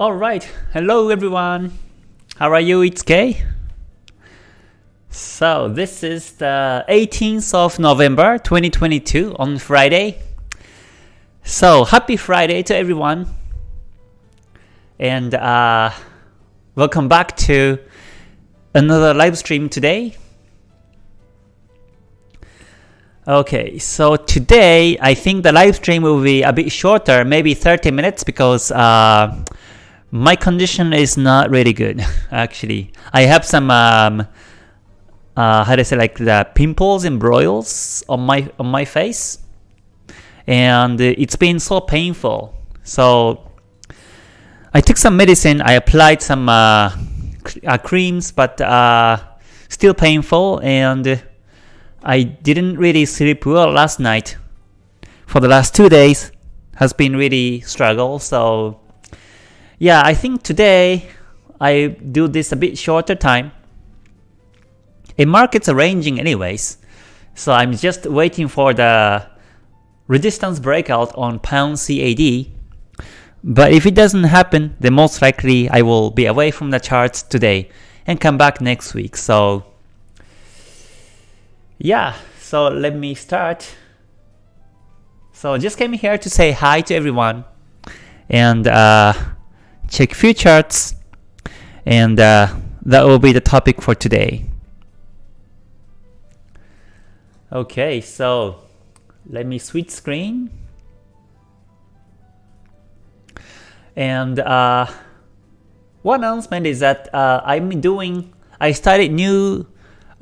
Alright, hello everyone. How are you? It's Kay. So this is the 18th of November 2022 on Friday. So happy Friday to everyone. And uh, welcome back to another live stream today. Okay, so today I think the live stream will be a bit shorter, maybe 30 minutes because uh, my condition is not really good actually. I have some um, uh, how to say like the pimples and broils on my on my face, and it's been so painful. So I took some medicine. I applied some uh, uh, creams, but uh, still painful, and I didn't really sleep well last night. For the last two days, has been really struggle. So yeah, I think today I do this a bit shorter time. A market's arranging anyways, so I'm just waiting for the resistance breakout on pound CAD. But if it doesn't happen, then most likely I will be away from the charts today and come back next week. So yeah, so let me start. So just came here to say hi to everyone and uh, check few charts and uh, that will be the topic for today. Okay, so let me switch screen. And uh, one announcement is that uh, I'm doing, I started new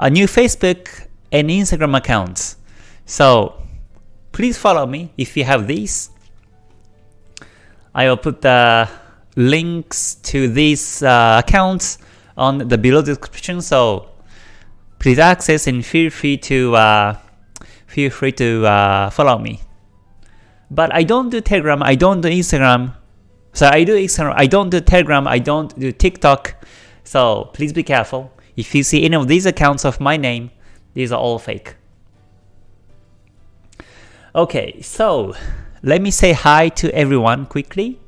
a new Facebook and Instagram accounts. So please follow me if you have these. I will put the links to these uh, accounts on the below description. So please access and feel free to uh, feel free to uh, follow me. But I don't do Telegram. I don't do Instagram. So I do Instagram. I don't do Telegram. I don't do TikTok. So please be careful. If you see any of these accounts of my name, these are all fake. Okay, so let me say hi to everyone quickly.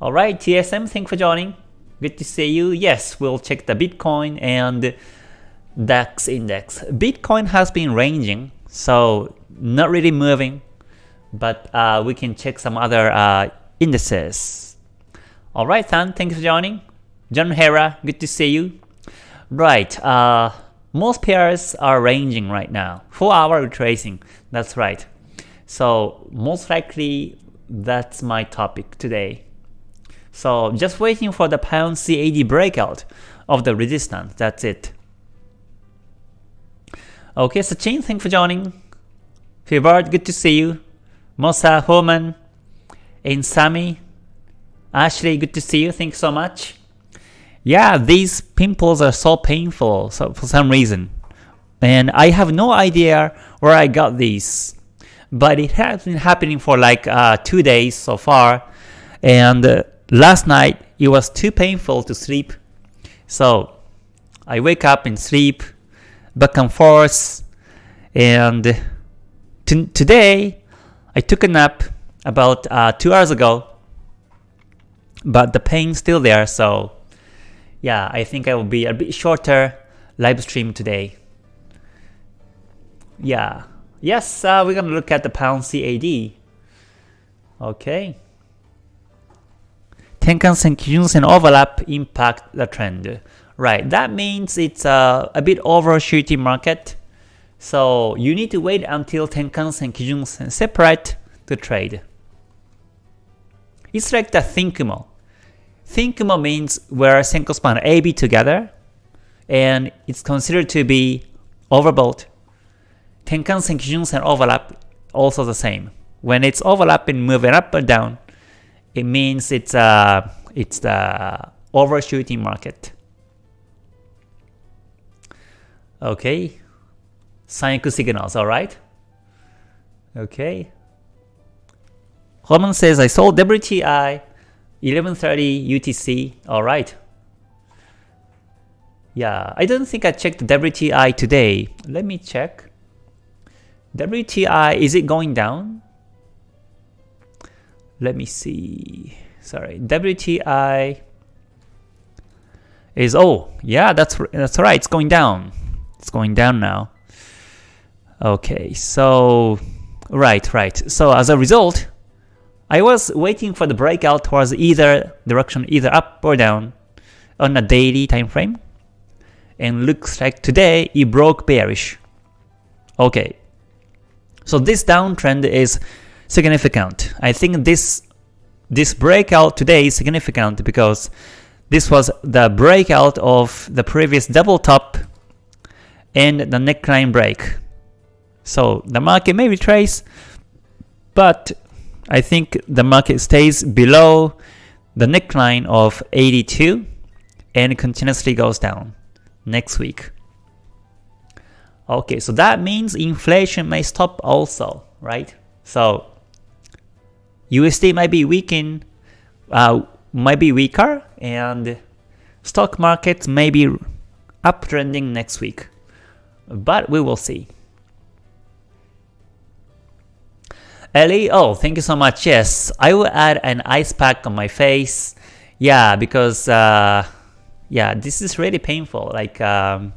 Alright, TSM, thanks for joining. Good to see you. Yes, we'll check the Bitcoin and DAX index. Bitcoin has been ranging, so not really moving, but uh, we can check some other uh, indices. Alright, Tan, thanks for joining. John Hera, good to see you. Right, uh, most pairs are ranging right now. 4 hour retracing, that's right. So most likely that's my topic today. So just waiting for the pound CAD breakout of the resistance, that's it. Okay, So, Sachin, thanks for joining. Fibard, good to see you. Mosa, Homan, and Sami, Ashley, good to see you, thanks so much. Yeah, these pimples are so painful so for some reason. And I have no idea where I got these. But it has been happening for like uh, two days so far. And uh, Last night, it was too painful to sleep, so I wake up and sleep, back and forth, and today, I took a nap about uh, 2 hours ago, but the pain's still there, so yeah, I think I will be a bit shorter live stream today. Yeah, yes, uh, we're gonna look at the pound CAD. Okay. Tenkan-sen, Kijun-sen overlap impact the trend. Right, that means it's a, a bit overshooting market. So you need to wait until Tenkan and Kijun-sen separate to trade. It's like the Thinkumo. Thinkumo means where Senkou span AB together, and it's considered to be overbought. Tenkan and Kijun-sen overlap also the same. When it's overlapping, moving up or down, it means it's a it's the overshooting market. Okay, Sanyaku signals, alright? Okay. Holman says, I sold WTI 1130 UTC, alright. Yeah, I don't think I checked WTI today. Let me check. WTI, is it going down? Let me see. sorry, WTI is oh yeah that's that's right. It's going down. It's going down now. Okay so right right. So as a result I was waiting for the breakout towards either direction either up or down on a daily time frame and looks like today it broke bearish. Okay. So this downtrend is significant I think this this breakout today is significant because this was the breakout of the previous double top and the neckline break. So the market may retrace, but I think the market stays below the neckline of 82 and continuously goes down next week. Okay, so that means inflation may stop also, right? So USD might be weakened, uh, might be weaker and stock markets may be uptrending next week. But we will see. Ellie, oh, thank you so much. Yes, I will add an ice pack on my face. Yeah, because uh, yeah, this is really painful. Like, um,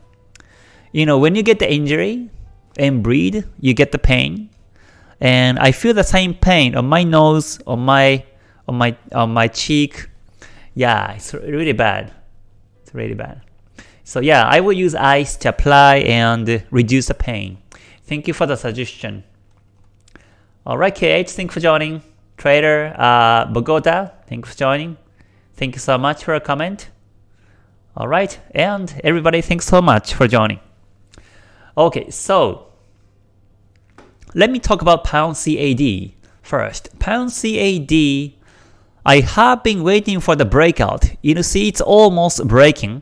you know, when you get the injury and bleed, you get the pain, and I feel the same pain on my nose, on my on my on my cheek. Yeah, it's really bad. It's really bad. So yeah, I will use ice to apply and reduce the pain. Thank you for the suggestion. Alright KH, thanks for joining. Trader uh, Bogota, thanks for joining. Thank you so much for a comment. Alright, and everybody thanks so much for joining. Okay, so let me talk about Pound CAD first. Pound CAD I have been waiting for the breakout. You see it's almost breaking.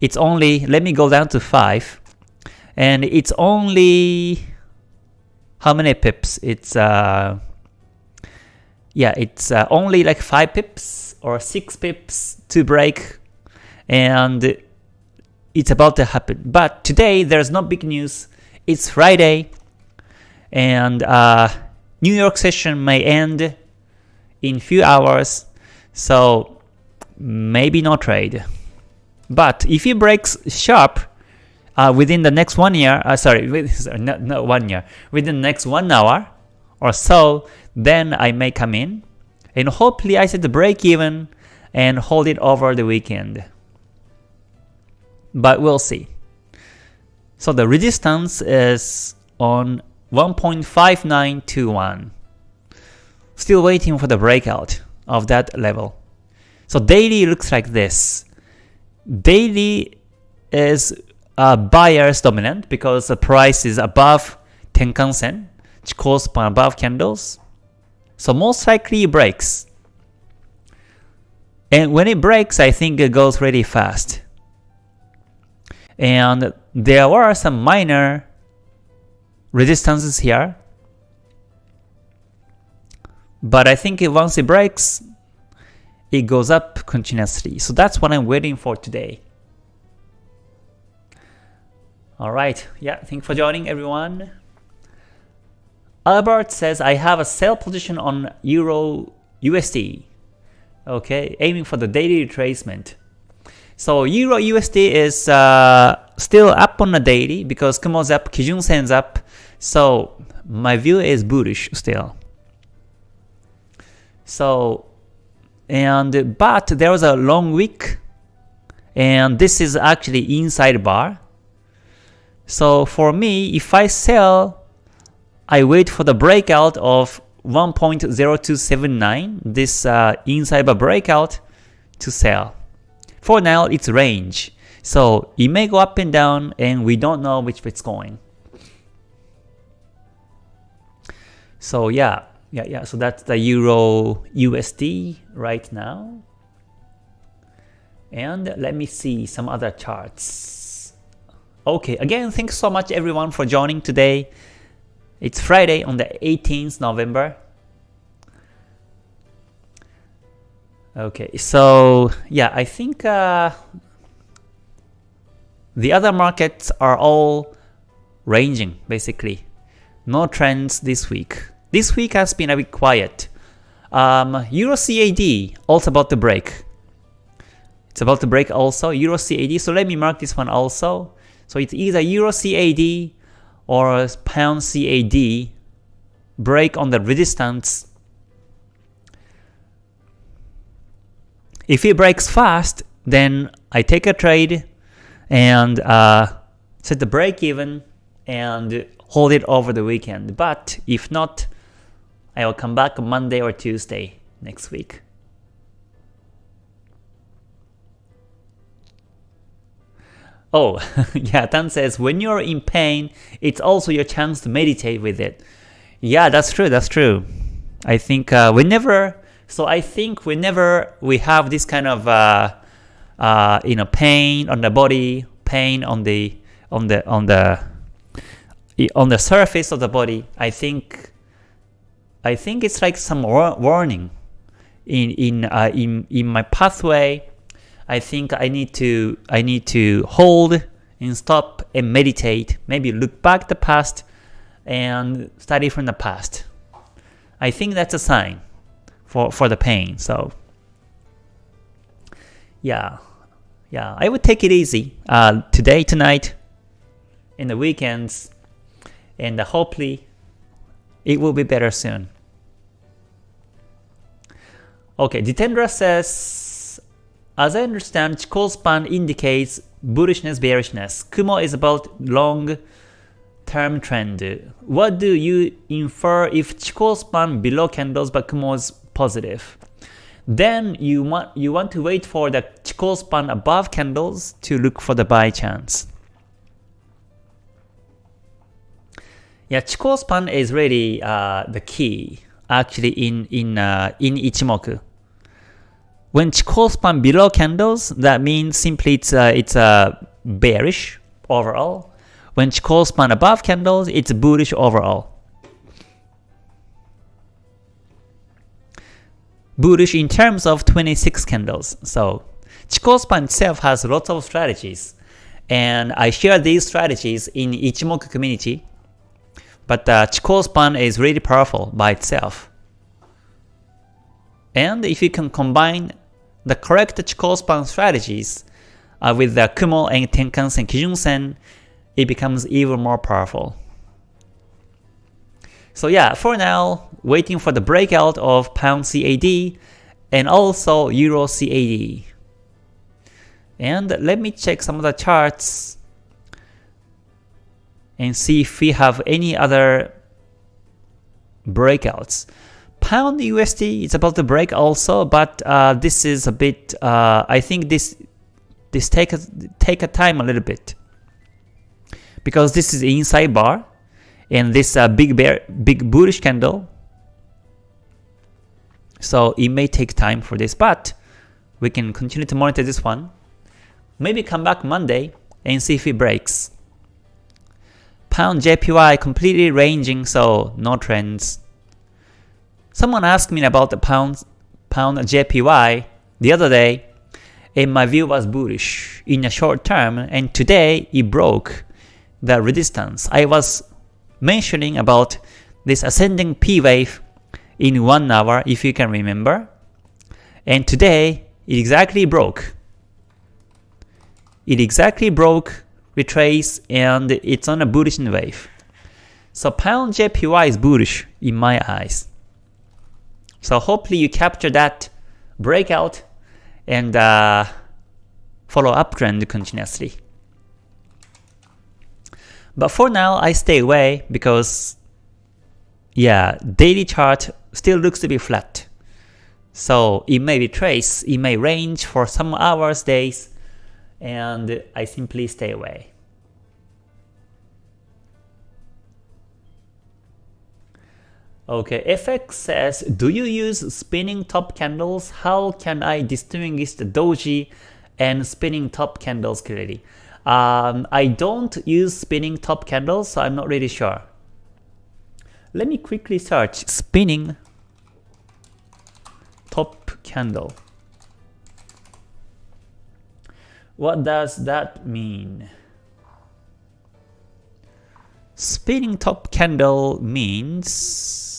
It's only, let me go down to 5. And it's only, how many pips? It's, uh, yeah, it's uh, only like 5 pips or 6 pips to break. And it's about to happen. But today there's no big news. It's Friday. And uh, New York session may end in few hours, so maybe no trade. But if it breaks sharp uh, within the next one year, uh, sorry, with, sorry not, not one year, within the next one hour or so, then I may come in and hopefully I set the break even and hold it over the weekend. But we'll see. So the resistance is on 1.5921. Still waiting for the breakout of that level. So daily looks like this. Daily is a buyer's dominant because the price is above Tenkan Sen, Chikou span above candles. So most likely it breaks. And when it breaks, I think it goes really fast. And there were some minor resistances here but I think once it breaks, it goes up continuously. So that's what I'm waiting for today. Alright, yeah, thanks for joining everyone. Albert says, I have a sell position on Euro USD. Okay, aiming for the daily retracement. So Euro USD is uh, still up on the daily because Kumo's up, Kijun Sen's up. So my view is bullish still. So, and but there was a long wick, and this is actually inside bar. So for me, if I sell, I wait for the breakout of 1.0279, this uh, inside bar breakout, to sell. For now, it's range. So it may go up and down, and we don't know which way it's going. So yeah, yeah, yeah. So that's the Euro USD right now. And let me see some other charts. Okay, again, thanks so much everyone for joining today. It's Friday on the 18th November. Okay, so yeah, I think uh, the other markets are all ranging basically. No trends this week. This week has been a bit quiet. Um, Euro CAD also about to break. It's about to break also Euro CAD. So let me mark this one also. So it's either Euro CAD or Pound CAD break on the resistance. If it breaks fast, then I take a trade and uh, set the break even and hold it over the weekend. But if not, I will come back Monday or Tuesday next week. Oh, yeah, Tan says, when you're in pain, it's also your chance to meditate with it. Yeah, that's true, that's true. I think uh, whenever, so I think whenever we have this kind of, uh, uh, you know, pain on the body, pain on the, on the, on the, on the surface of the body, I think, I think it's like some warning in in uh, in in my pathway. I think I need to I need to hold and stop and meditate. Maybe look back the past and study from the past. I think that's a sign for for the pain. So yeah, yeah, I would take it easy uh, today, tonight, in the weekends, and hopefully it will be better soon. Okay, Jitendra says, as I understand, Chikou span indicates bullishness, bearishness. Kumo is about long term trend. What do you infer if Chikou span below candles but Kumo is positive? Then you want you want to wait for the Chikou span above candles to look for the buy chance. Yeah, Chikou span is really uh, the key actually in in uh, in Ichimoku. When Chikou span below candles, that means simply it's uh, it's uh, bearish overall. When Chikou span above candles, it's bullish overall. Bullish in terms of 26 candles. So Chikou span itself has lots of strategies, and I share these strategies in Ichimoku community but the Chikou span is really powerful by itself. And if you can combine the correct Chikou span strategies uh, with the Kumo and Tenkan-sen, Kijun-sen, it becomes even more powerful. So yeah, for now, waiting for the breakout of Pound CAD and also Euro CAD. And let me check some of the charts and see if we have any other breakouts. Pound USD is about to break also, but uh, this is a bit. Uh, I think this this take a, take a time a little bit because this is inside bar and this uh, big bear big bullish candle. So it may take time for this, but we can continue to monitor this one. Maybe come back Monday and see if it breaks. Pound JPY completely ranging, so no trends. Someone asked me about the pound, pound JPY the other day, and my view was bullish in a short term, and today it broke the resistance. I was mentioning about this ascending P wave in 1 hour, if you can remember. And today, it exactly broke. It exactly broke retrace and it's on a bullish wave. So pound JPY is bullish in my eyes. So hopefully you capture that breakout and uh, follow uptrend continuously. But for now, I stay away because yeah, daily chart still looks to be flat. So it may retrace, it may range for some hours, days, and I simply stay away. Okay, FX says, do you use spinning top candles? How can I distinguish the doji and spinning top candles clearly? Um, I don't use spinning top candles, so I'm not really sure. Let me quickly search spinning top candle. What does that mean? Spinning top candle means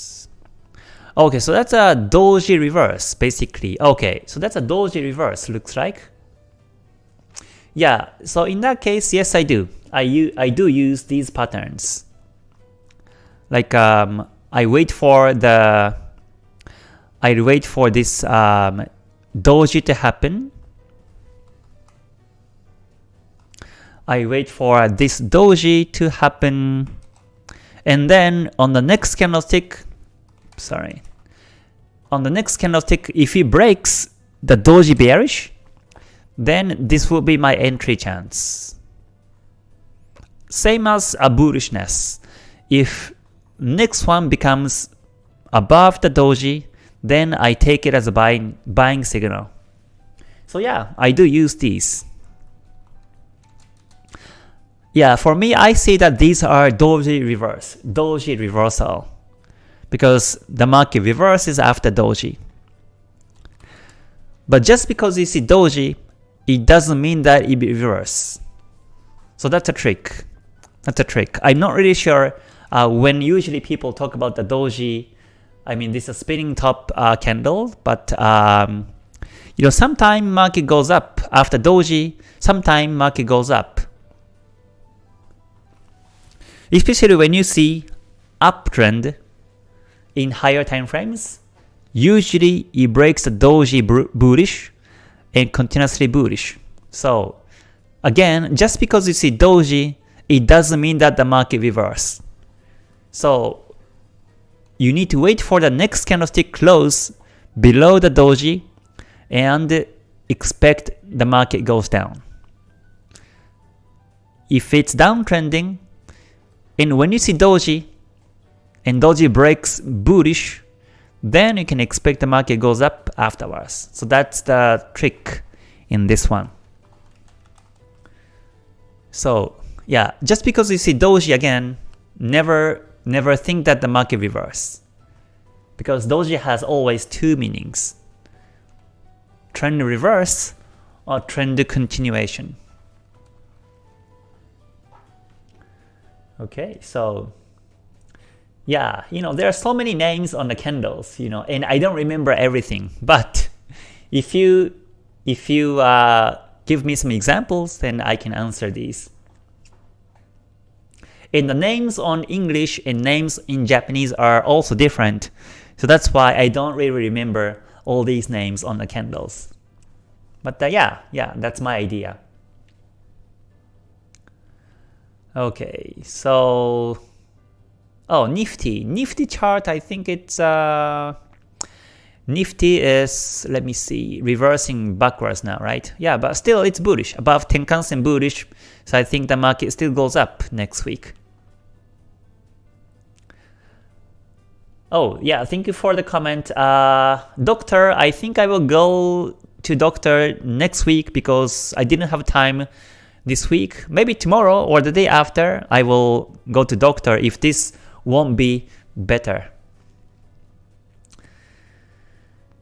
Okay, so that's a doji reverse, basically. Okay, so that's a doji reverse, looks like. Yeah, so in that case, yes I do. I, I do use these patterns. Like, um, I wait for the... I wait for this um, doji to happen. I wait for this doji to happen. And then on the next candlestick, sorry. On the next candlestick, if it breaks the doji bearish, then this will be my entry chance. Same as a bullishness. If next one becomes above the doji, then I take it as a buying, buying signal. So yeah, I do use these. Yeah, for me, I see that these are doji reverse, doji reversal because the market reverses after doji. But just because you see doji, it doesn't mean that it reverse. So that's a trick. That's a trick. I'm not really sure uh, when usually people talk about the doji, I mean this is a spinning top uh, candle, but um, you know sometime market goes up after doji, sometime market goes up. Especially when you see uptrend in higher time frames, usually it breaks the doji bullish and continuously bullish. So again, just because you see doji, it doesn't mean that the market reverse. So you need to wait for the next candlestick close below the doji and expect the market goes down. If it's downtrending, and when you see doji, and doji breaks bullish, then you can expect the market goes up afterwards. So that's the trick in this one. So yeah, just because you see doji again, never never think that the market reverse. Because doji has always two meanings. Trend reverse or trend continuation. Okay, so yeah, you know, there are so many names on the candles, you know, and I don't remember everything. But if you if you uh, give me some examples, then I can answer these. And the names on English and names in Japanese are also different. So that's why I don't really remember all these names on the candles. But uh, yeah, yeah, that's my idea. Okay, so Oh, Nifty. Nifty chart, I think it's uh, Nifty is, let me see, reversing backwards now, right? Yeah, but still it's bullish, above Tenkan-sen bullish, so I think the market still goes up next week. Oh, yeah, thank you for the comment. Uh, doctor, I think I will go to doctor next week because I didn't have time this week. Maybe tomorrow or the day after, I will go to doctor if this won't be better.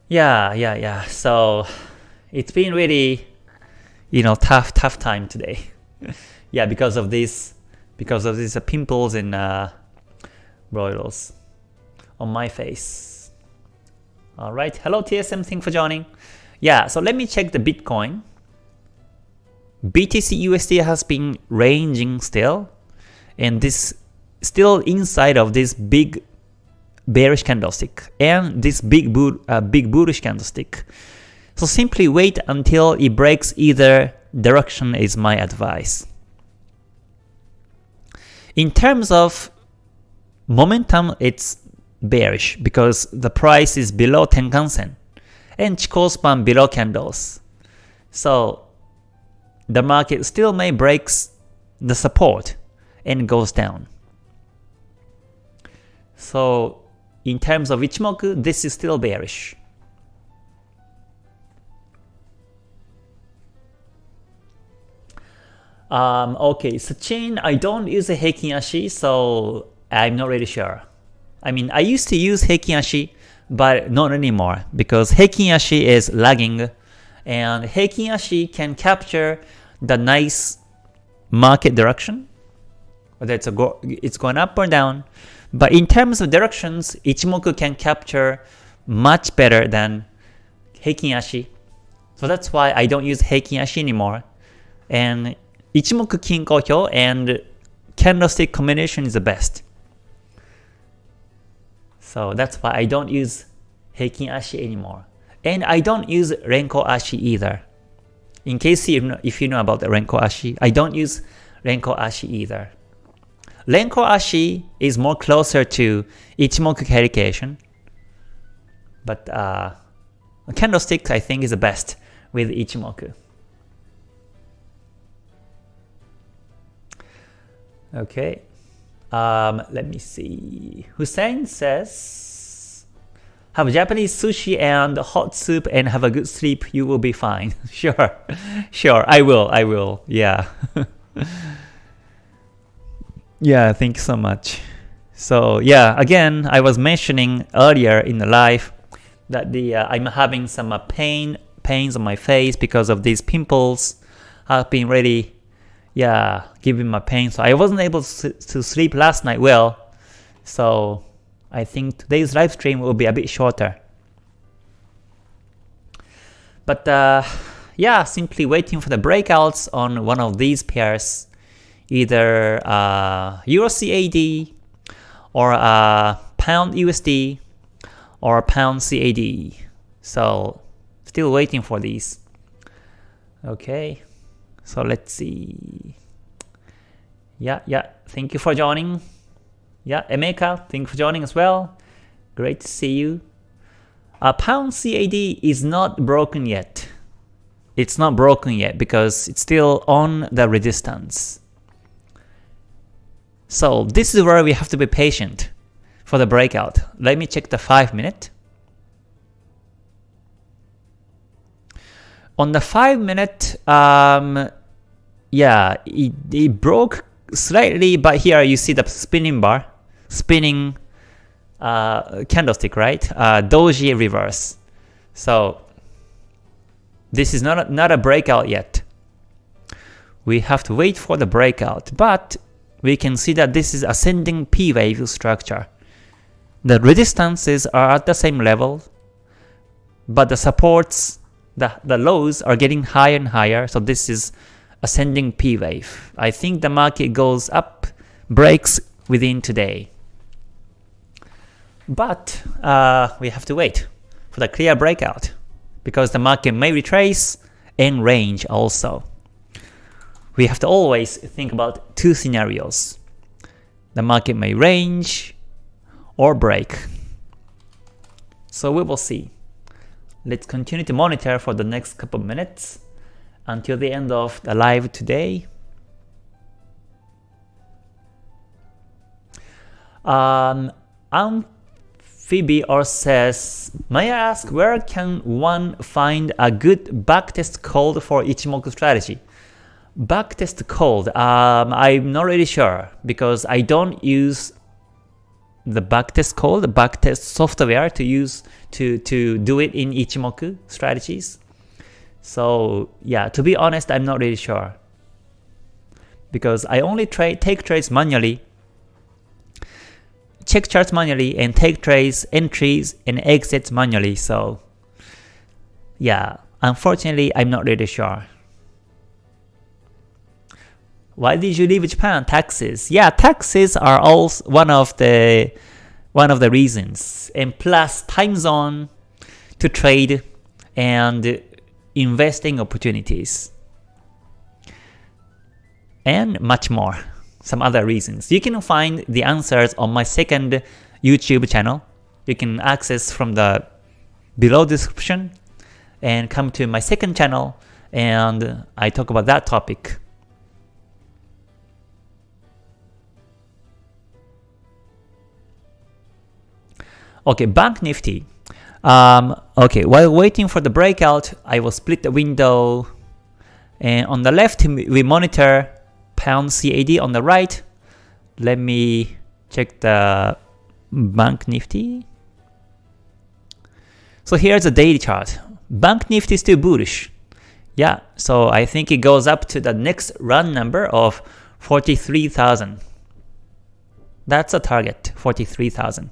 Yeah, yeah, yeah. So it's been really, you know, tough, tough time today. yeah, because of this, because of these uh, pimples and uh, on my face. All right. Hello TSM. Thanks for joining. Yeah. So let me check the Bitcoin. BTC USD has been ranging still, and this still inside of this big bearish candlestick and this big bull, uh, big bullish candlestick. So simply wait until it breaks either direction is my advice. In terms of momentum, it's bearish because the price is below Tenkan-sen and Chikou span below candles. So the market still may breaks the support and goes down. So in terms of Ichimoku, this is still bearish. Um, okay, Sachin, I don't use a Heikin Ashi, so I'm not really sure. I mean, I used to use Heikin Ashi, but not anymore, because Heikin Ashi is lagging, and Heikin Ashi can capture the nice market direction, whether it's, a go it's going up or down, But in terms of directions, Ichimoku can capture much better than Heikin Ashi. So that's why I don't use Heikin Ashi anymore. And Ichimoku Kinko Hyo and candlestick combination is the best. So that's why I don't use Heikin Ashi anymore. And I don't use Renko Ashi either. In case you know, if you know about the Renko Ashi, I don't use Renko Ashi either. Renko Ashi is more closer to Ichimoku Heikin Ashi, but uh, candlestick I think is the best with Ichimoku. Okay, um, let me see. Hussein says, have Japanese sushi and hot soup and have a good sleep, you will be fine. sure, sure, I will, I will, yeah. yeah, thank you so much. So yeah, again, I was mentioning earlier in the live that the uh, I'm having some uh, pain pains on my face because of these pimples. I've been really yeah, giving my pain. So I wasn't able to sleep last night well. So I think today's live stream will be a bit shorter. But uh, yeah, simply waiting for the breakouts on one of these pairs, either uh, Euro CAD or uh, Pound USD or Pound CAD. So still waiting for these. Okay. So let's see. Yeah, yeah. Thank you for joining. Yeah, Emeka, thank you for joining as well. Great to see you. Uh, pound CAD is not broken yet. It's not broken yet because it's still on the resistance. So this is where we have to be patient for the breakout. Let me check the 5 minute. On the 5 minute, um, yeah, it, it broke slightly, but here you see the spinning bar, spinning uh, candlestick, right? Uh, doji reverse. So this is not a, not a breakout yet. We have to wait for the breakout, but we can see that this is ascending P wave structure. The resistances are at the same level, but the supports the, the lows are getting higher and higher, so this is ascending P wave. I think the market goes up, breaks within today. But uh, we have to wait for the clear breakout because the market may retrace and range also. We have to always think about two scenarios. The market may range or break. So we will see. Let's continue to monitor for the next couple minutes until the end of the live today. Um, Amphibior says, May I ask where can one find a good backtest code for Ichimoku strategy? Backtest code, um, I'm not really sure because I don't use the backtest code, the backtest software to use to, to do it in Ichimoku strategies. So yeah, to be honest, I'm not really sure. Because I only trade take trades manually, check charts manually, and take trades, entries, and exits manually. So yeah, unfortunately, I'm not really sure. Why did you leave Japan? Taxes. Yeah, taxes are also one of the one of the reasons. And plus time zone to trade and investing opportunities, and much more, some other reasons. You can find the answers on my second YouTube channel. You can access from the below description and come to my second channel and I talk about that topic. Okay, Bank Nifty. Um, okay, while waiting for the breakout, I will split the window. And on the left, we monitor pound CAD. On the right, let me check the Bank Nifty. So here's the daily chart. Bank Nifty is still bullish. Yeah, so I think it goes up to the next run number of 43,000. That's a target, 43,000.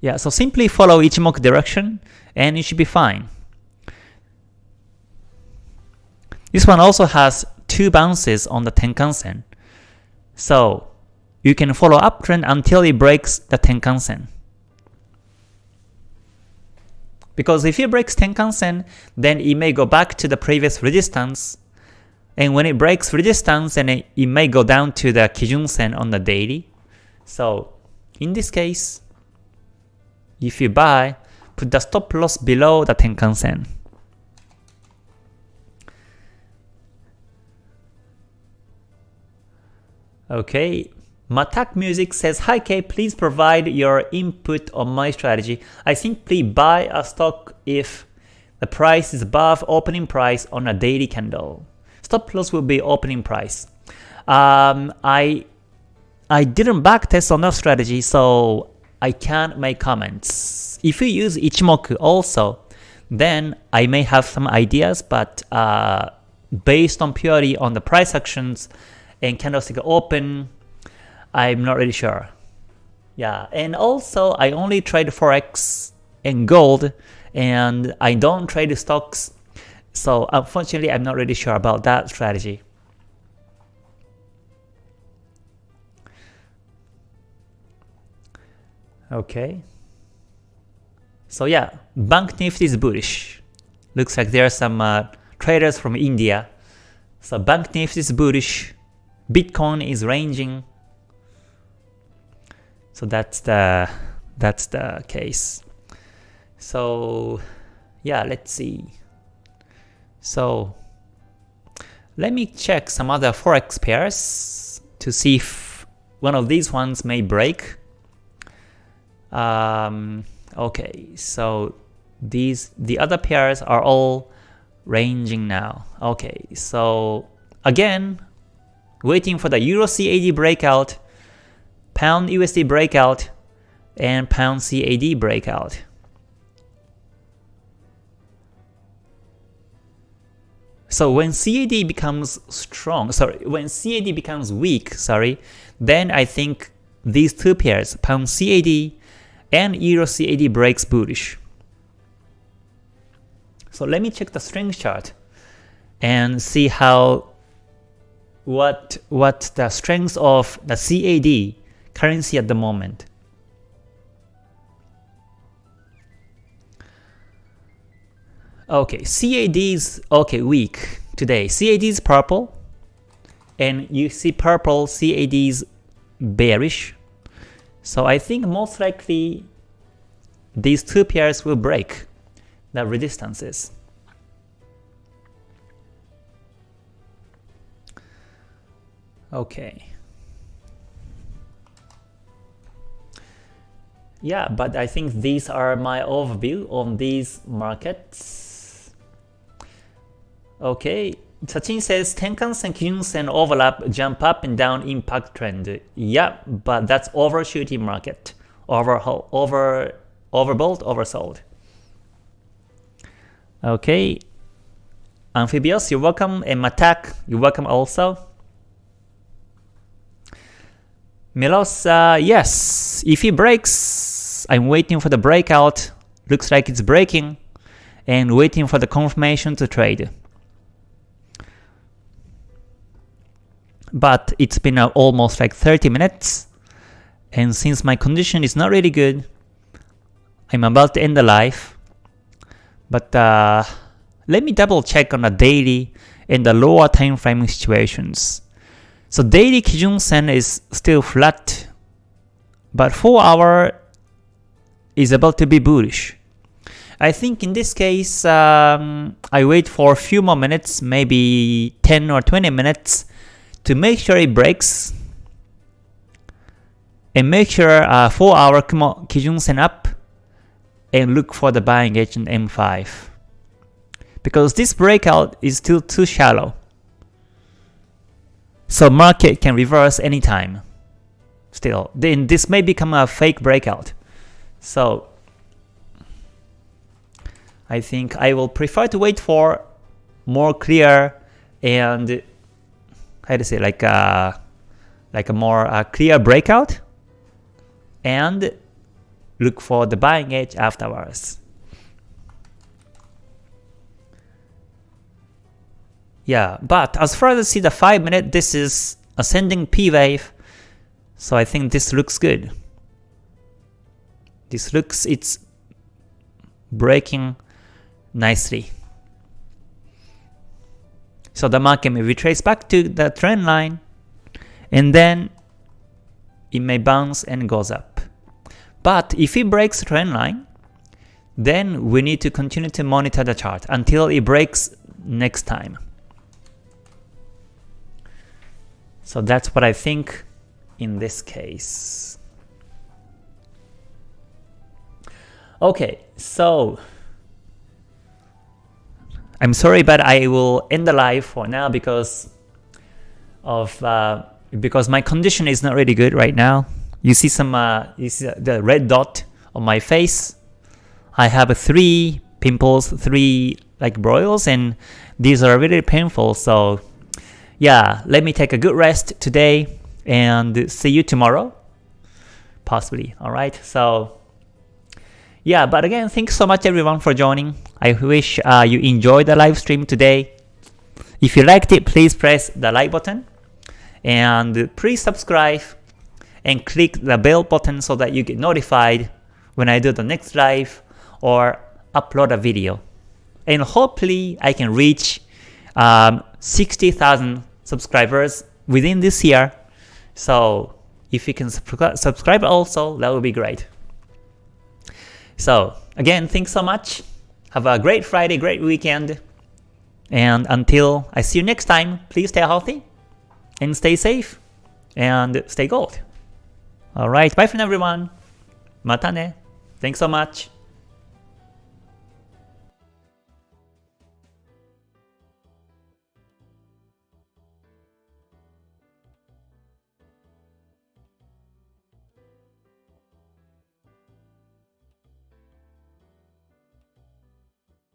Yeah, so simply follow Ichimoku direction and you should be fine. This one also has two bounces on the Tenkan-sen. So you can follow uptrend until it breaks the Tenkan-sen. Because if it breaks Tenkan-sen, then it may go back to the previous resistance. And when it breaks resistance, then it, it may go down to the Kijun-sen on the daily. So in this case, if you buy, put the stop loss below the Tenkan-sen. Okay, Matak Music says, Hi K, please provide your input on my strategy. I simply buy a stock if the price is above opening price on a daily candle. Stop loss will be opening price. Um, I I didn't backtest on that strategy, so I can't make comments. If you use Ichimoku also, then I may have some ideas, but uh, based on purely on the price actions, and candlestick open, I'm not really sure. Yeah, and also I only trade forex and gold, and I don't trade stocks. So unfortunately, I'm not really sure about that strategy. Okay. So yeah, Bank Nifty is bullish. Looks like there are some uh, traders from India. So Bank Nifty is bullish. Bitcoin is ranging. So that's the that's the case. So yeah, let's see. So let me check some other forex pairs to see if one of these ones may break. Um, okay, so these the other pairs are all ranging now. Okay, so again, waiting for the Euro CAD breakout, Pound USD breakout, and Pound CAD breakout. So when CAD becomes strong, sorry, when CAD becomes weak, sorry, then I think these two pairs, Pound CAD and Euro CAD breaks bullish. So let me check the strength chart and see how what what the strength of the CAD currency at the moment. Okay, CAD is okay weak today. CAD is purple, and you see purple CAD is bearish. So I think most likely these two pairs will break the resistances. Okay. Yeah, but I think these are my overview on these markets. Okay, Sachin says Tenkan-sen, Kijun-sen overlap, jump up and down impact trend. Yeah, but that's overshooting market. Over, over, overbought, oversold. Okay, Amphibious, you're welcome, and Matak, you're welcome also. Melosa, yes, if he breaks, I'm waiting for the breakout, looks like it's breaking, and waiting for the confirmation to trade. But it's been uh, almost like 30 minutes, and since my condition is not really good, I'm about to end the live. But uh, let me double check on the daily and the lower time frame situations. So daily Kijun Sen is still flat, but 4 hour is about to be bullish. I think in this case, um, I wait for a few more minutes, maybe 10 or 20 minutes, to make sure it breaks, and make sure uh, 4 hour Kijun Sen up, and look for the buying in M5. Because this breakout is still too shallow. So market can reverse anytime. Still, then this may become a fake breakout. So I think I will prefer to wait for more clear and how to say like a, like a more clear breakout and look for the buying edge afterwards. Yeah, but as far as I see the 5 minute, this is ascending P wave, so I think this looks good. This looks, it's breaking nicely. So the market may retrace back to the trend line, and then it may bounce and goes up. But if it breaks trend line, then we need to continue to monitor the chart until it breaks next time. So that's what I think in this case. Okay, so I'm sorry, but I will end the live for now because of uh, because my condition is not really good right now. You see some uh, you see the red dot on my face. I have three pimples, three like broils, and these are really painful. So yeah, let me take a good rest today and see you tomorrow, possibly. All right, so yeah, but again, thanks so much everyone for joining. I wish uh, you enjoyed the live stream today. If you liked it, please press the like button and please subscribe and click the bell button so that you get notified when I do the next live or upload a video. And hopefully I can reach um, 60,000 subscribers within this year. So if you can subscribe also, that would be great. So again, thanks so much. Have a great Friday, great weekend. And until I see you next time, please stay healthy and stay safe and stay gold. Alright, bye for now everyone. Mata ne. Thanks so much.